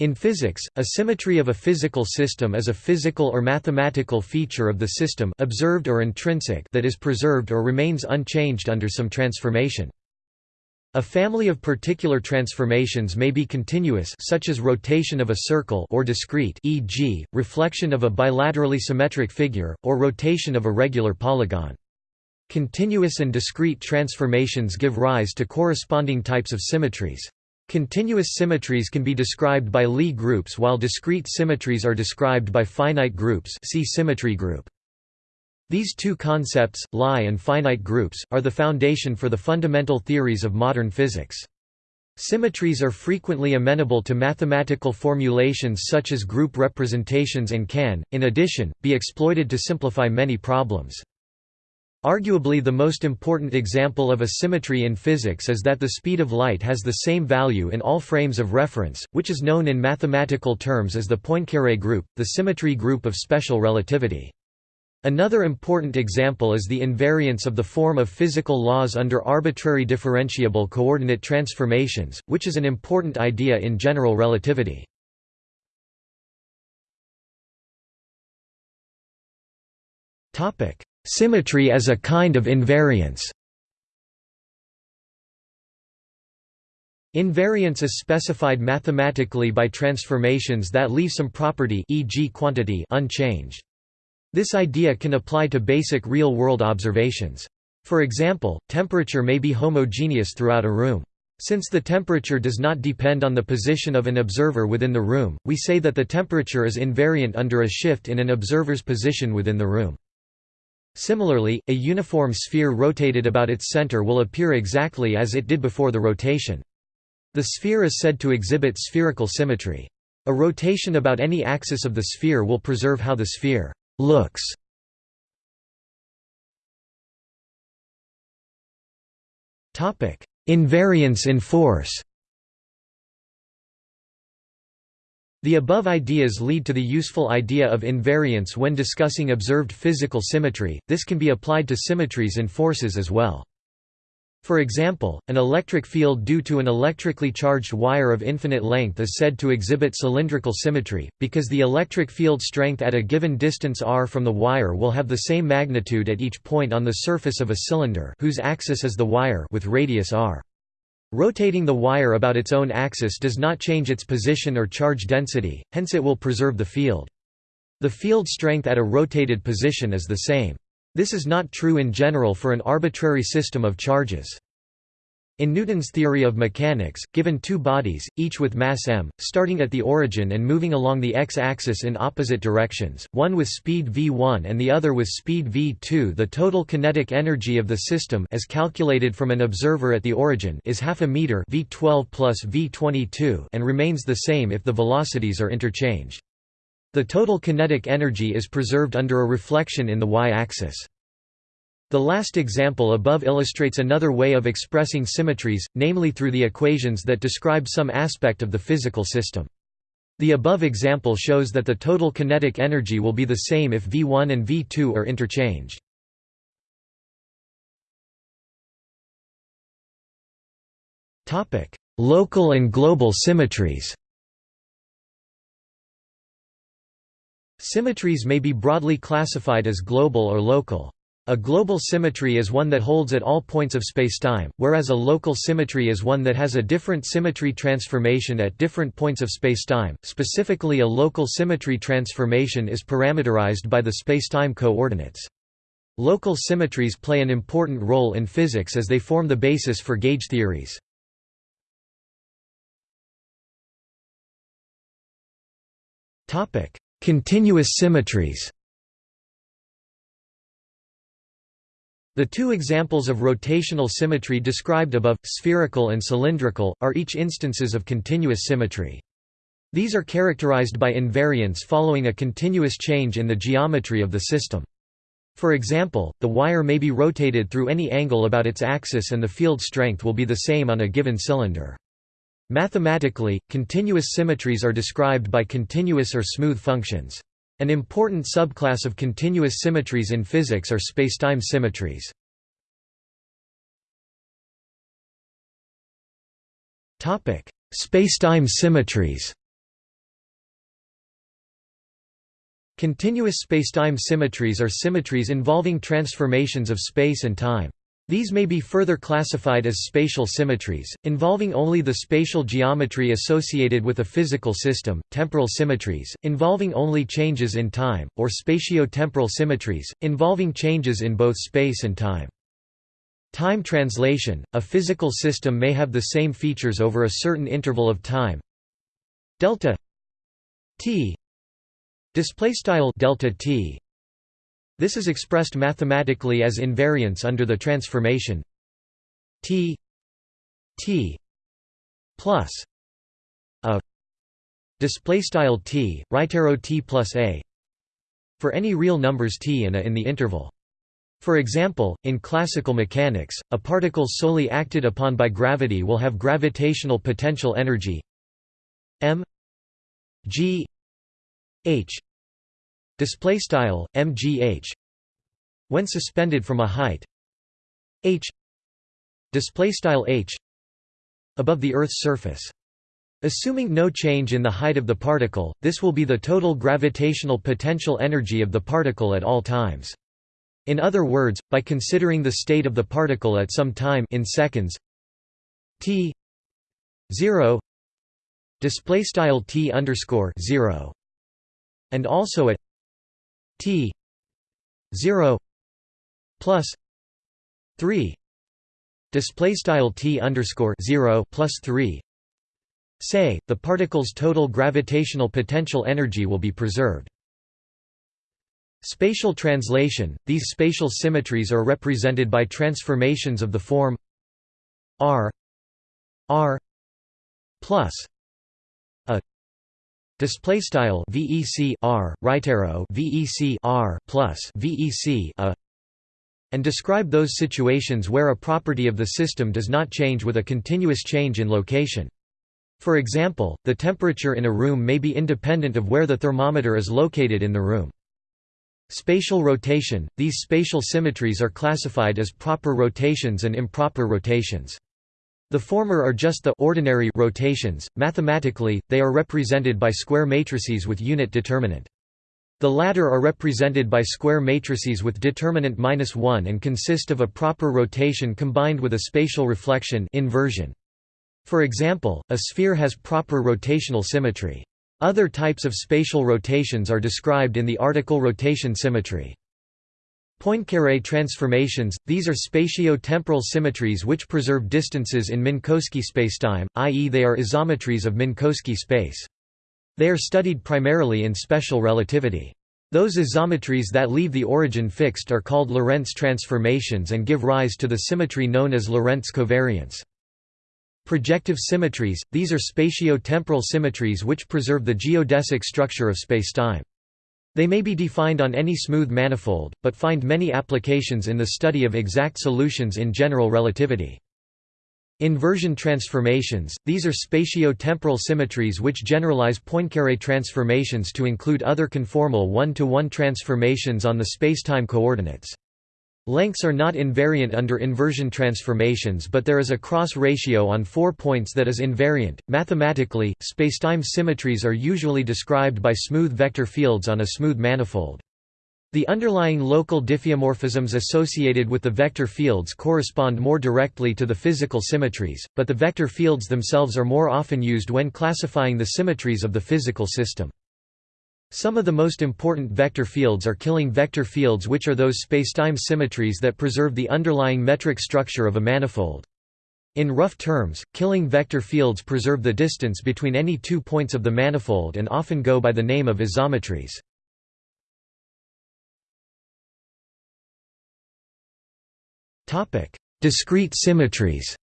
In physics, a symmetry of a physical system is a physical or mathematical feature of the system observed or intrinsic that is preserved or remains unchanged under some transformation. A family of particular transformations may be continuous such as rotation of a circle or discrete e.g., reflection of a bilaterally symmetric figure, or rotation of a regular polygon. Continuous and discrete transformations give rise to corresponding types of symmetries. Continuous symmetries can be described by Lie groups while discrete symmetries are described by finite groups see symmetry group. These two concepts, Lie and finite groups, are the foundation for the fundamental theories of modern physics. Symmetries are frequently amenable to mathematical formulations such as group representations and can, in addition, be exploited to simplify many problems. Arguably the most important example of a symmetry in physics is that the speed of light has the same value in all frames of reference, which is known in mathematical terms as the Poincaré group, the symmetry group of special relativity. Another important example is the invariance of the form of physical laws under arbitrary differentiable coordinate transformations, which is an important idea in general relativity. Symmetry as a kind of invariance Invariance is specified mathematically by transformations that leave some property e.g. quantity unchanged. This idea can apply to basic real-world observations. For example, temperature may be homogeneous throughout a room. Since the temperature does not depend on the position of an observer within the room, we say that the temperature is invariant under a shift in an observer's position within the room. Similarly, a uniform sphere rotated about its center will appear exactly as it did before the rotation. The sphere is said to exhibit spherical symmetry. A rotation about any axis of the sphere will preserve how the sphere looks Invariance in force. The above ideas lead to the useful idea of invariance when discussing observed physical symmetry. This can be applied to symmetries in forces as well. For example, an electric field due to an electrically charged wire of infinite length is said to exhibit cylindrical symmetry, because the electric field strength at a given distance r from the wire will have the same magnitude at each point on the surface of a cylinder whose axis is the wire with radius r. Rotating the wire about its own axis does not change its position or charge density, hence it will preserve the field. The field strength at a rotated position is the same. This is not true in general for an arbitrary system of charges. In Newton's theory of mechanics, given two bodies, each with mass m, starting at the origin and moving along the x-axis in opposite directions, one with speed v1 and the other with speed v2 the total kinetic energy of the system as calculated from an observer at the origin is half a meter v12 plus v22 and remains the same if the velocities are interchanged. The total kinetic energy is preserved under a reflection in the y-axis. The last example above illustrates another way of expressing symmetries, namely through the equations that describe some aspect of the physical system. The above example shows that the total kinetic energy will be the same if V1 and V2 are interchanged. Local and global symmetries Symmetries may be broadly classified as global or local. A global symmetry is one that holds at all points of spacetime, whereas a local symmetry is one that has a different symmetry transformation at different points of spacetime. Specifically, a local symmetry transformation is parameterized by the spacetime coordinates. Local symmetries play an important role in physics as they form the basis for gauge theories. Continuous symmetries The two examples of rotational symmetry described above, spherical and cylindrical, are each instances of continuous symmetry. These are characterized by invariance following a continuous change in the geometry of the system. For example, the wire may be rotated through any angle about its axis and the field strength will be the same on a given cylinder. Mathematically, continuous symmetries are described by continuous or smooth functions. An important subclass of continuous symmetries in physics are spacetime symmetries. Topic: Spacetime symmetries. Continuous spacetime symmetries are symmetries involving transformations of space and time. These may be further classified as spatial symmetries, involving only the spatial geometry associated with a physical system, temporal symmetries, involving only changes in time, or spatio-temporal symmetries, involving changes in both space and time. Time translation – A physical system may have the same features over a certain interval of time delta t displaystyle delta t this is expressed mathematically as invariance under the transformation t t plus a display style t right arrow t plus a for any real numbers t and a in the interval. For example, in classical mechanics, a particle solely acted upon by gravity will have gravitational potential energy m g h display style mgh when suspended from a height h display style h above the earth's surface. Assuming no change in the height of the particle this will be the total gravitational potential energy of the particle at all times. In other words by considering the state of the particle at some time in seconds t 0 display style t underscore 0 and also at t 0 plus 3 display style t underscore 0 plus 3 say the particle's total gravitational potential energy will be preserved. Spatial translation. These spatial symmetries are represented by transformations of the form r r plus Display style VEC R right arrow VEC R plus VEC a and describe those situations where a property of the system does not change with a continuous change in location. For example, the temperature in a room may be independent of where the thermometer is located in the room. Spatial rotation – These spatial symmetries are classified as proper rotations and improper rotations. The former are just the ordinary rotations, mathematically, they are represented by square matrices with unit determinant. The latter are represented by square matrices with determinant -1 and consist of a proper rotation combined with a spatial reflection inversion. For example, a sphere has proper rotational symmetry. Other types of spatial rotations are described in the article rotation symmetry. Poincaré transformations – These are spatio-temporal symmetries which preserve distances in Minkowski spacetime, i.e. they are isometries of Minkowski space. They are studied primarily in special relativity. Those isometries that leave the origin fixed are called Lorentz transformations and give rise to the symmetry known as Lorentz covariance. Projective symmetries – These are spatio-temporal symmetries which preserve the geodesic structure of spacetime. They may be defined on any smooth manifold, but find many applications in the study of exact solutions in general relativity. Inversion transformations – These are spatio-temporal symmetries which generalize Poincaré transformations to include other conformal one-to-one -one transformations on the spacetime coordinates. Lengths are not invariant under inversion transformations, but there is a cross ratio on four points that is invariant. Mathematically, spacetime symmetries are usually described by smooth vector fields on a smooth manifold. The underlying local diffeomorphisms associated with the vector fields correspond more directly to the physical symmetries, but the vector fields themselves are more often used when classifying the symmetries of the physical system. Some of the most important vector fields are Killing vector fields which are those spacetime symmetries that preserve the underlying metric structure of a manifold. In rough terms, Killing vector fields preserve the distance between any two points of the manifold and often go by the name of isometries. Discrete symmetries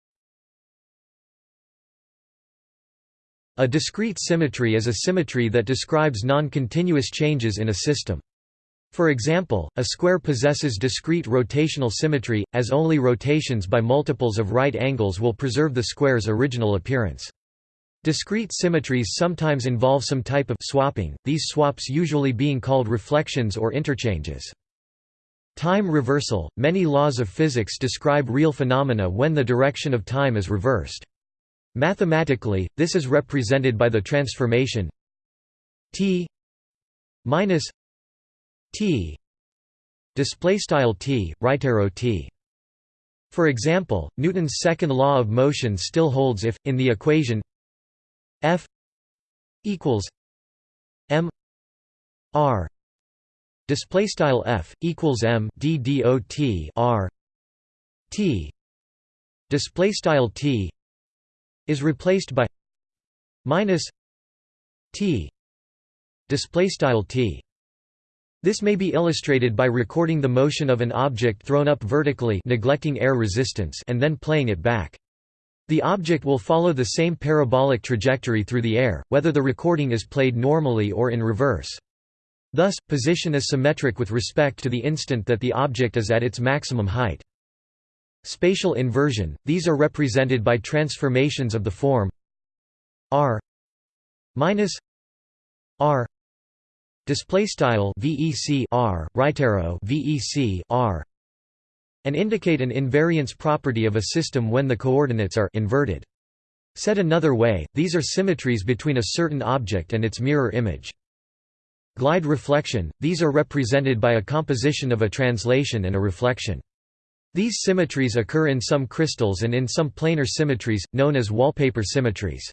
A discrete symmetry is a symmetry that describes non-continuous changes in a system. For example, a square possesses discrete rotational symmetry, as only rotations by multiples of right angles will preserve the square's original appearance. Discrete symmetries sometimes involve some type of swapping, these swaps usually being called reflections or interchanges. Time reversal – Many laws of physics describe real phenomena when the direction of time is reversed. Mathematically, this is represented by the transformation t minus t display style t right arrow t. For example newton's second law of motion still holds if in the equation f equals m r display style f equals m d dot r t display style t is replaced by minus t display style t this may be illustrated by recording the motion of an object thrown up vertically neglecting air resistance and then playing it back. The object will follow the same parabolic trajectory through the air, whether the recording is played normally or in reverse. Thus, position is symmetric with respect to the instant that the object is at its maximum height. Spatial inversion – These are represented by transformations of the form r minus r display style vec r right arrow vec r and indicate an invariance property of a system when the coordinates are inverted. Said another way, these are symmetries between a certain object and its mirror image. Glide reflection – These are represented by a composition of a translation and a reflection. These symmetries occur in some crystals and in some planar symmetries, known as wallpaper symmetries.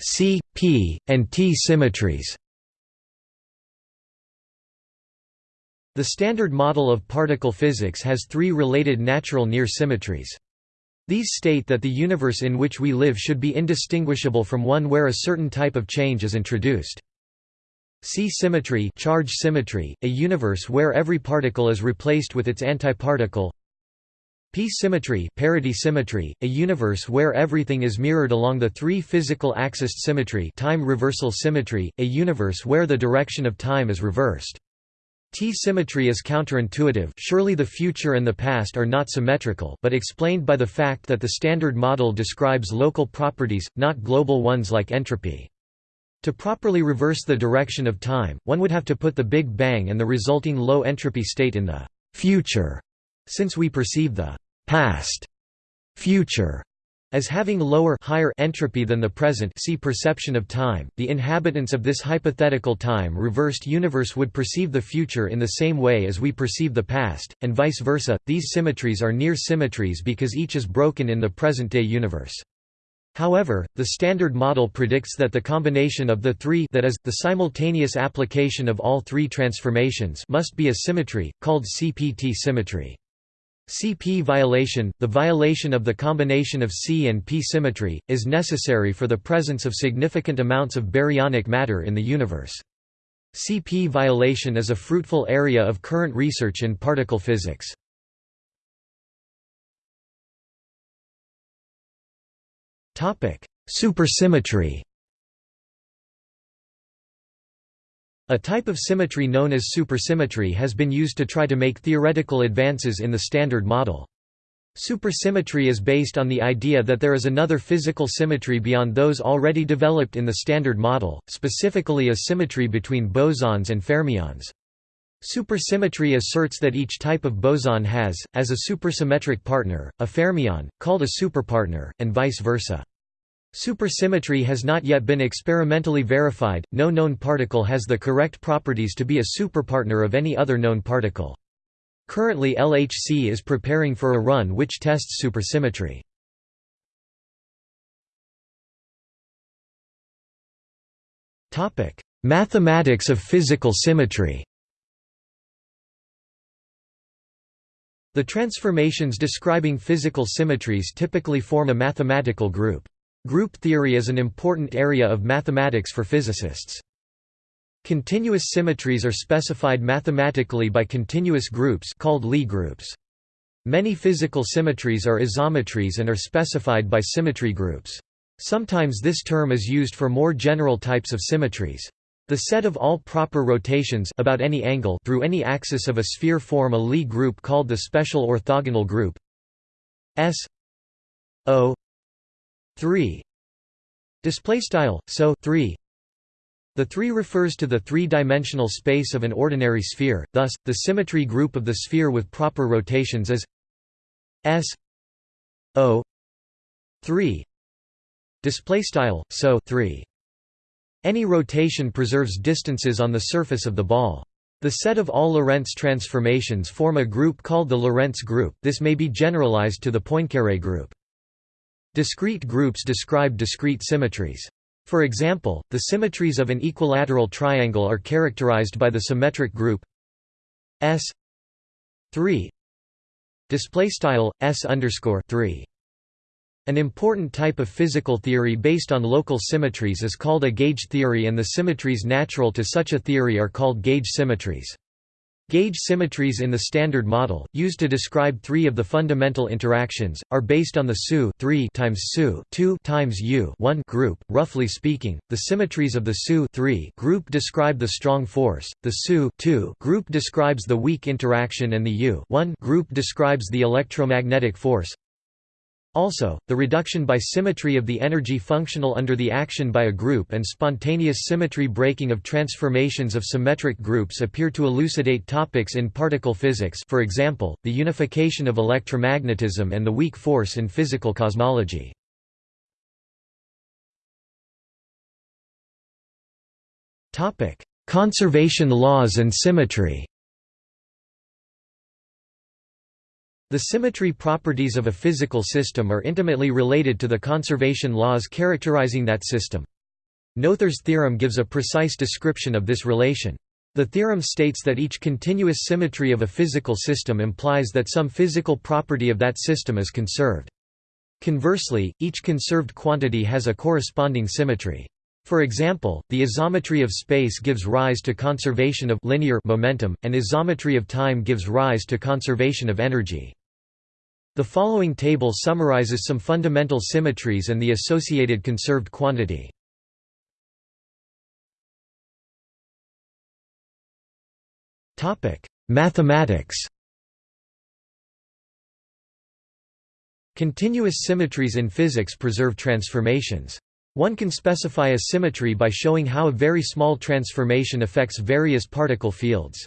C, P, and T symmetries The Standard Model of particle physics has three related natural near symmetries. These state that the universe in which we live should be indistinguishable from one where a certain type of change is introduced. C symmetry charge symmetry, a universe where every particle is replaced with its antiparticle. P symmetry parity symmetry, a universe where everything is mirrored along the three physical axis symmetry time reversal symmetry, a universe where the direction of time is reversed. T-symmetry is counterintuitive surely the future and the past are not symmetrical but explained by the fact that the Standard Model describes local properties, not global ones like entropy. To properly reverse the direction of time, one would have to put the Big Bang and the resulting low entropy state in the «future», since we perceive the «past» future as having lower higher entropy than the present see perception of time, the inhabitants of this hypothetical time-reversed universe would perceive the future in the same way as we perceive the past, and vice versa. These symmetries are near symmetries because each is broken in the present-day universe. However, the Standard Model predicts that the combination of the three that is, the simultaneous application of all three transformations must be a symmetry, called CPT symmetry. CP violation, the violation of the combination of C and P symmetry, is necessary for the presence of significant amounts of baryonic matter in the universe. CP violation is a fruitful area of current research in particle physics. Supersymmetry A type of symmetry known as supersymmetry has been used to try to make theoretical advances in the Standard Model. Supersymmetry is based on the idea that there is another physical symmetry beyond those already developed in the Standard Model, specifically a symmetry between bosons and fermions. Supersymmetry asserts that each type of boson has, as a supersymmetric partner, a fermion, called a superpartner, and vice versa. Supersymmetry has not yet been experimentally verified, no known particle has the correct properties to be a superpartner of any other known particle. Currently LHC is preparing for a run which tests supersymmetry. Mathematics of physical symmetry The transformations describing physical symmetries typically form a mathematical group. Group theory is an important area of mathematics for physicists. Continuous symmetries are specified mathematically by continuous groups called Lie groups. Many physical symmetries are isometries and are specified by symmetry groups. Sometimes this term is used for more general types of symmetries. The set of all proper rotations about any angle through any axis of a sphere form a Lie group called the special orthogonal group S O 3 display style so 3 the 3 refers to the three-dimensional space of an ordinary sphere thus the symmetry group of the sphere with proper rotations is s o 3 display style so 3 Any rotation preserves distances on the surface of the ball. The set of all Lorentz transformations form a group called the Lorentz group. This may be generalized to the Poincaré group. Discrete groups describe discrete symmetries. For example, the symmetries of an equilateral triangle are characterized by the symmetric group S 3 display style S underscore 3 an important type of physical theory based on local symmetries is called a gauge theory and the symmetries natural to such a theory are called gauge symmetries. Gauge symmetries in the Standard Model, used to describe three of the fundamental interactions, are based on the SU 3 times SU 2 times U 1 group. Roughly speaking, the symmetries of the SU 3 group describe the strong force, the SU 2 group describes the weak interaction and the U 1 group describes the electromagnetic force. Also, the reduction by symmetry of the energy functional under the action by a group and spontaneous symmetry breaking of transformations of symmetric groups appear to elucidate topics in particle physics for example, the unification of electromagnetism and the weak force in physical cosmology. Conservation laws and symmetry The symmetry properties of a physical system are intimately related to the conservation laws characterizing that system. Noether's theorem gives a precise description of this relation. The theorem states that each continuous symmetry of a physical system implies that some physical property of that system is conserved. Conversely, each conserved quantity has a corresponding symmetry. For example, the isometry of space gives rise to conservation of linear momentum, and isometry of time gives rise to conservation of energy. The following table summarizes some fundamental symmetries and the associated conserved quantity. Mathematics Continuous symmetries in physics preserve transformations. One can specify a symmetry by showing how a very small transformation affects various particle fields.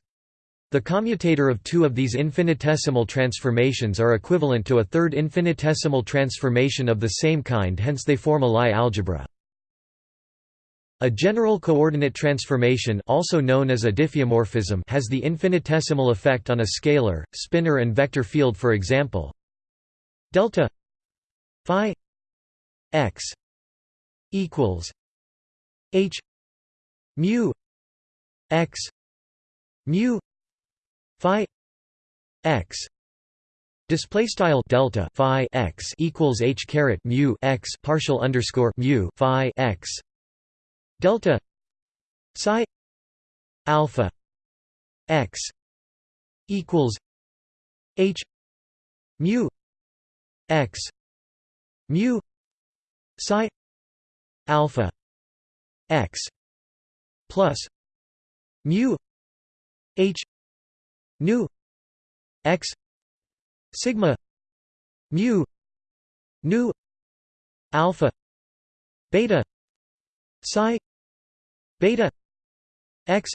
The commutator of two of these infinitesimal transformations are equivalent to a third infinitesimal transformation of the same kind hence they form a Lie algebra. A general coordinate transformation also known as a diffeomorphism has the infinitesimal effect on a scalar, spinor and vector field for example delta phi x equals h mu x mu phi x. Display style delta phi x equals h caret mu x partial underscore mu phi x. Delta psi alpha x equals h mu x mu psi alpha x plus mu h nu x sigma mu nu alpha beta psi beta x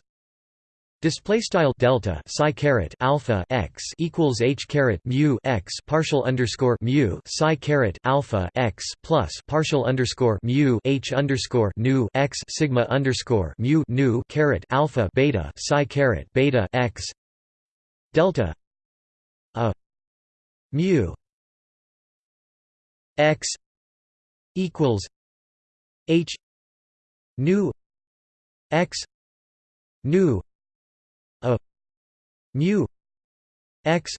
Display style delta psi caret alpha x equals h caret mu x partial underscore mu psi caret alpha x plus partial underscore mu h underscore nu x sigma underscore mu nu caret alpha beta psi caret beta x delta a mu x equals h nu x nu a mu x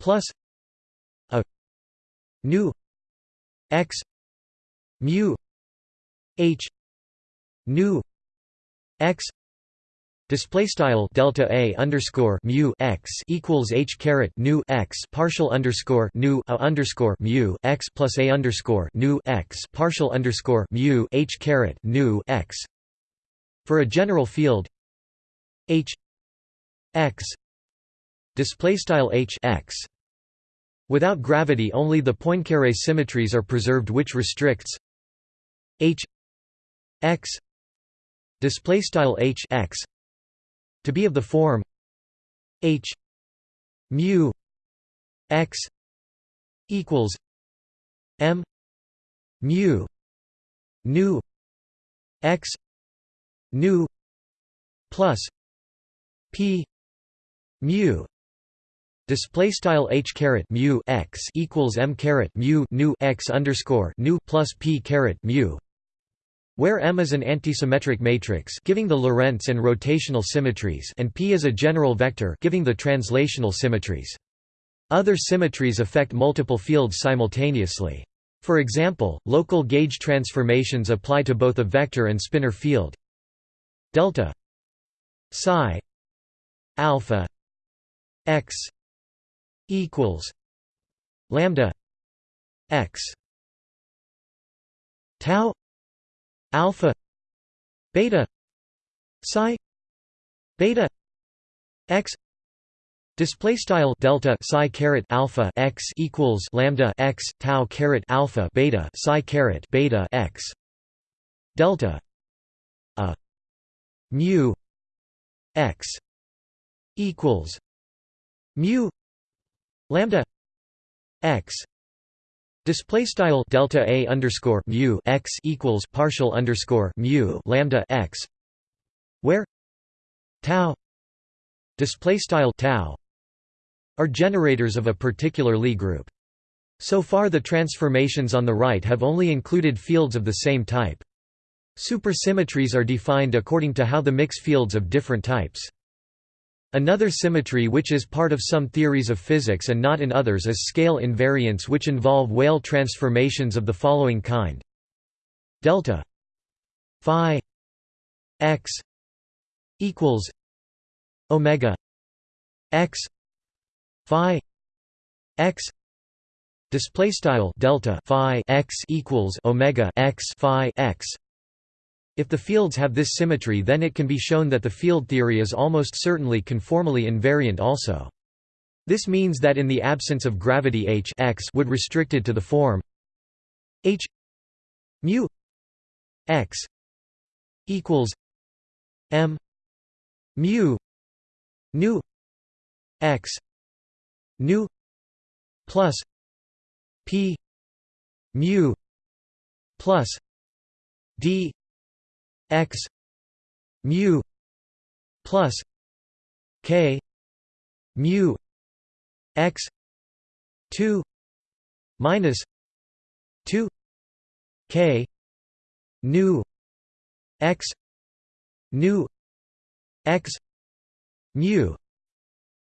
plus a nu x mu h nu x Display style delta a underscore mu x equals h caret nu x partial underscore nu a underscore mu x plus a underscore nu x partial underscore mu h caret nu x. For a general field, h x display style h x. Without gravity only the Poincaré symmetries are preserved which restricts h x display style h x to be of the form h mu x equals m mu nu x nu plus p mu display style h caret mu x equals m caret mu nu x underscore nu plus p caret mu where M is an antisymmetric matrix giving the Lorentz and rotational symmetries and P is a general vector giving the translational symmetries. Other symmetries affect multiple fields simultaneously. For example, local gauge transformations apply to both a vector and spinor field. Delta psi alpha x equals lambda x tau alpha beta psi beta x Display style delta psi caret alpha x equals lambda x tau caret alpha beta psi caret beta x delta a mu x equals mu lambda x display style delta a underscore mu x equals partial underscore mu lambda x where tau display style tau are generators of a particular Lie group. So far the transformations on the right have only included fields of the same type. Supersymmetries are defined according to how the mix fields of different types. Another symmetry which is part of some theories of physics and not in others is scale invariants which involve Weyl transformations of the following kind. Delta phi x equals omega x phi x display style delta phi x equals omega x phi x if the fields have this symmetry then it can be shown that the field theory is almost certainly conformally invariant also. This means that in the absence of gravity h x would restricted to the form h mu x equals m mu nu x nu plus p mu plus d x mu plus k mu x 2 minus 2 k nu x nu x mu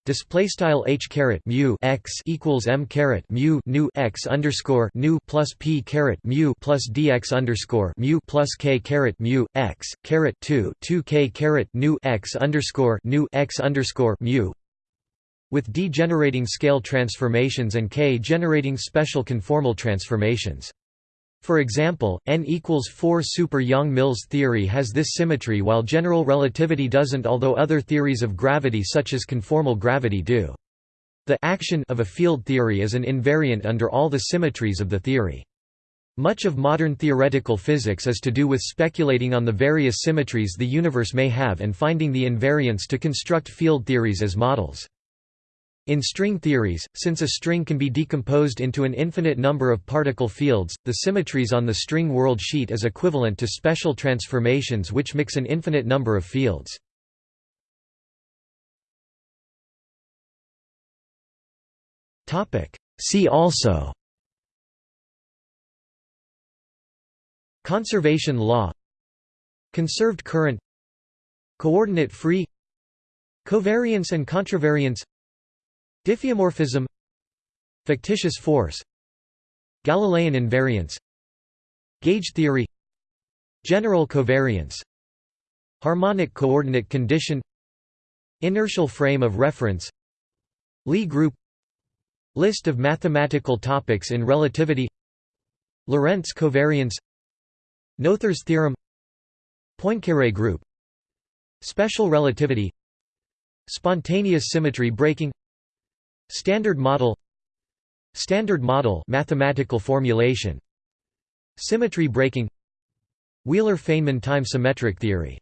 display style h caret mu x equals m caret mu nu x underscore nu plus p caret mu plus dx underscore mu plus k caret mu x caret 2 2 k caret nu x underscore nu x underscore mu. With d generating scale transformations and k generating special conformal transformations for example, n equals 4 super Yang-Mills theory has this symmetry while general relativity doesn't although other theories of gravity such as conformal gravity do. The action of a field theory is an invariant under all the symmetries of the theory. Much of modern theoretical physics is to do with speculating on the various symmetries the universe may have and finding the invariants to construct field theories as models. In string theories, since a string can be decomposed into an infinite number of particle fields, the symmetries on the string world sheet is equivalent to special transformations which mix an infinite number of fields. See also Conservation law Conserved current Coordinate free Covariance and contravariance Diffeomorphism Fictitious force Galilean invariance Gauge theory General covariance Harmonic coordinate condition Inertial frame of reference Lie group List of mathematical topics in relativity Lorentz covariance Noether's theorem Poincaré group Special relativity Spontaneous symmetry breaking Standard model Standard model mathematical formulation. Symmetry breaking. Wheeler-Feynman time symmetric theory